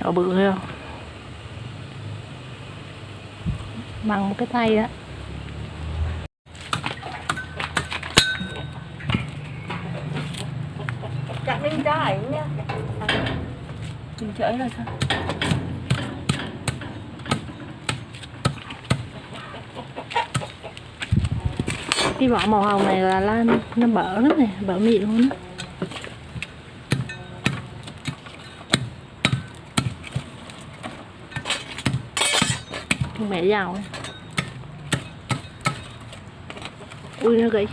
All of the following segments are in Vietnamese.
Ở bự thấy không? Bằng một cái tay á. Chặt lên trái nha Mình chởi là sao? Cái vỏ màu hồng này là lan nó bở lắm nè, bở mịn luôn á. Mẹ giàu. Ui nó gãy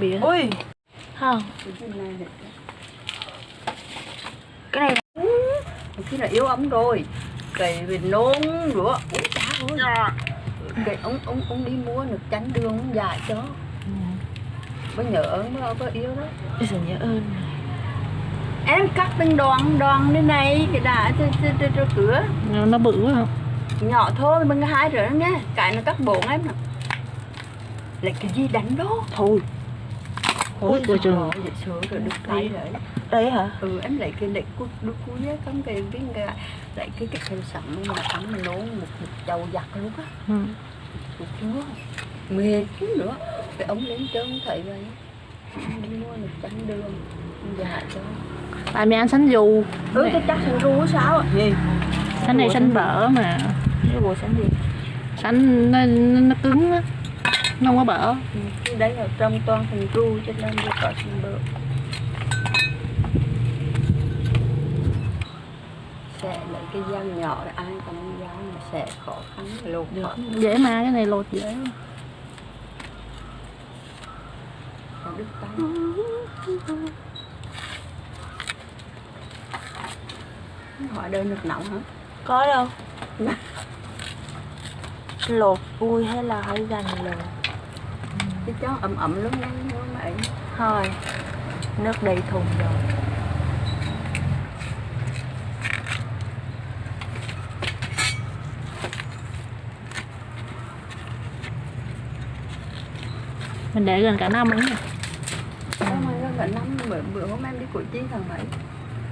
bìa Ui. Không Cái này Cái là yếu ấm rồi. Cái về nôn nữa Ui chả ơi. Cái ông, ông, ông đi mua nước chanh đường ông dạy cho. Mới nhớ ơn mới có yếu đó. Bây giờ nhớ ơn Em cắt từng đoạn đoạn như này Cái đá cho, cửa. Nó, nó bự quá không Nhỏ thôi bằng hai rồi đó nha Cái nó cắt bổn em nè Lại cái gì đánh đó? Thôi. Ôi, tay rồi. Đấy hả? Ừ em lấy cái lệnh của đứa cuối á không cái cái cái lấy cái cái theo sẵn mà mà nấu một một chầu giặt luôn á. Ừ. được chưa? Mệt chứ nữa. Cái ống lên trơn thấy vậy. Đi mua được chanh đường. Dạ cho. Tại mẹ ăn sánh dù ừ cái chắc thằng ru sao ạ? Gì? Sánh này sánh bở mà cái bộ sánh gì sánh nó, nó, nó cứng á. Nó không có bở. Ừ. cái đấy là trong toàn thằng ru cho nên tôi có xin bơ sẽ lấy cái dao nhỏ để ai còn dao mà sẽ khó khăn lột được. dễ mà cái này lột dễ. Đứt tay. Hỏi đơn được nóng hả? Có đâu lột vui hay là hơi gần lột cái chó ẩm ẩm lắm đấy mua mà ấy thôi nước đầy thùng rồi. Mình để gần cả năm ấy nè Sao mà nó cả năm bữa, bữa hôm em đi củ chi thằng mấy?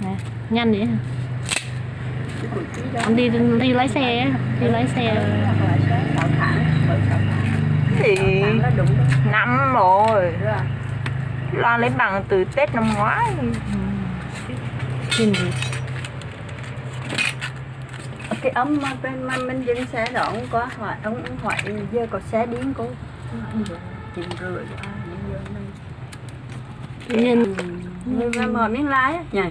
Nè nhanh vậy hả? Anh đi đi lái xe á đi lái xe. Thì năm rồi. Lo lấy bằng từ tết năm ngoái. Nhìn gì? Cái ấm mà bên mà mình dừng xe đó ông có hỏi ông, ông hỏi giờ có xe điên cô chín rưỡi nhưng mà mở miếng lái nhỉ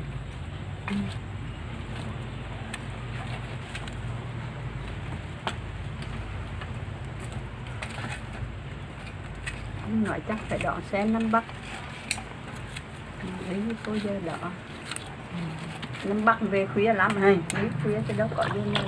nói chắc phải đón xe năm bắc. Đi cô giờ đỏ. Năm bắc về khuya lắm hay đi khuya cho đâu có gì đâu